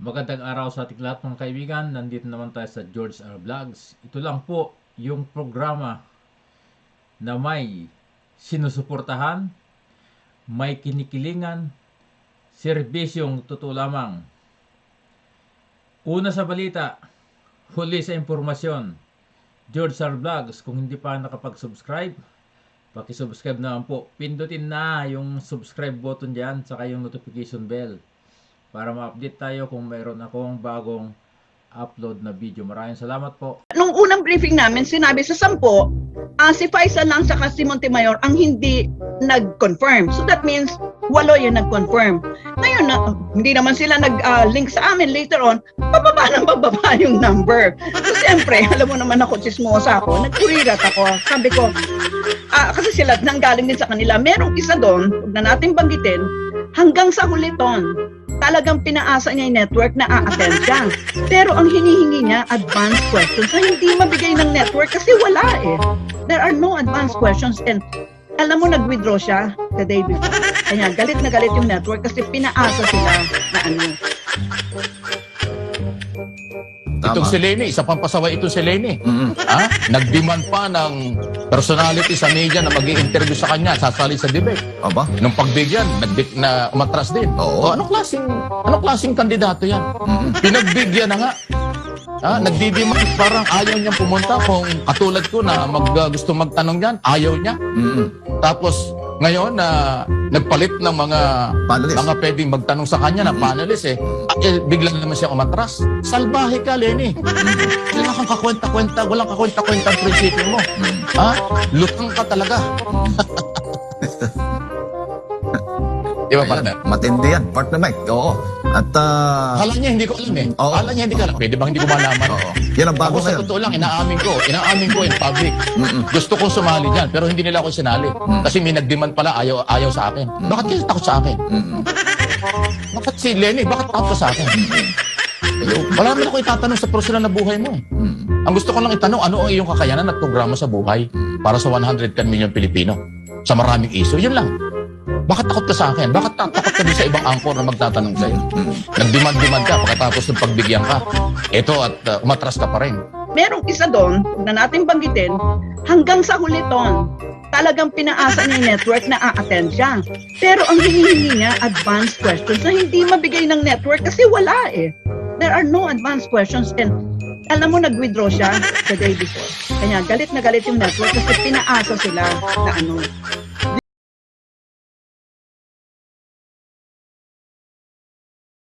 Magandang araw sa ating lahat mga kaibigan. Nandito naman tayo sa George R. Vlogs. Ito lang po yung programa na may sinusuportahan, may kinikilingan, serbisyong totoo lamang. Una sa balita, huli sa impormasyon. George R. Vlogs, kung hindi pa nakapag-subscribe, Paki-subscribe naman po. Pindutin na yung subscribe button dyan, saka yung notification bell. Para ma-update tayo kung mayroon akong bagong upload na video. Maraming salamat po. Nung unang briefing namin, sinabi sa sampo, ah, si Faisal lang sa si Montemayor ang hindi nag-confirm. So that means, walo yung nag-confirm. Ngayon, na, hindi naman sila nag-link sa amin later on, bababa ng bababa yung number. So siyempre, alam mo naman ako, chismosa ako, nagkurirat ako. Sabi ko, ah, kasi sila nanggaling din sa kanila. Merong isa doon, huwag na natin banggitin, hanggang sa huliton, talagang pinaasa niya yung network na a-attend siya. Pero ang hinihingi niya, advanced questions na hindi mabigay ng network kasi wala eh. There are no advanced questions and alam mo, nag-withdraw siya the day before. Kaya galit na galit yung network kasi pinaasa sila na ano. Itong si Lenny, isa pang pasaway itong si Lenny. Mm-mm. Ha? Nag-demand pa ng personality sa media na mag interview sa kanya, sasali sa debate. Aba? Nung pagbigyan, nag na umatras din. Oo. O, anong klaseng, anong klaseng kandidato yan? Mm-mm. Pinagbigyan na nga. Ha? Nagdidemand, parang ayaw niyang pumunta kung katulad ko na mag, uh, gusto magtanong yan, ayaw niya. Mm-mm. Tapos, ngayon na nagpalit ng mga Panelist. mga pwedeng magtanong sa kanya na panelist eh, eh bigla naman siya umatras. Salbahe ka, Lenny. Wala kang kakwenta-kwenta, walang kakwenta-kwenta ang prinsipyo mo. Ha? Lutang ka talaga. Di ba, partner? Matindi yan. Partner Mike. Oo. At, ah, Kala niya hindi ko alam eh. Oo. Kala niya hindi ko alam. Pwede ba hindi ko malaman? oo. Yan ang bago Ako sa ngayon. totoo lang, inaamin ko. Inaamin ko in public. Gusto kong sumali dyan, pero hindi nila ako sinali. Kasi may nag-demand pala, ayaw, ayaw sa akin. Bakit kayo takot sa akin? Bakit si Lenny, bakit takot ka sa akin? Wala naman ako itatanong sa personal na buhay mo eh. Mm-mm. Ang gusto ko lang itanong, ano ang iyong kakayanan at programa sa buhay para sa 110 million Pilipino? Sa maraming issue, yun lang. Bakit takot ka sa akin? Bakit ta- takot ka din sa ibang angkor na magtatanong sa'yo? Mm-mm. Nag-demand-demand ka pagkatapos ng pagbigyan ka. Ito at uh, umatras ka pa rin. Merong isa doon, na natin banggitin, hanggang sa huliton, talagang pinaasa yung network na a-attend siya. Pero ang hinihingi niya, advanced questions na hindi mabigay ng network kasi wala eh. There are no advanced questions and alam mo, nag-withdraw siya the day before. Kaya galit na galit yung network kasi pinaasa sila na ano.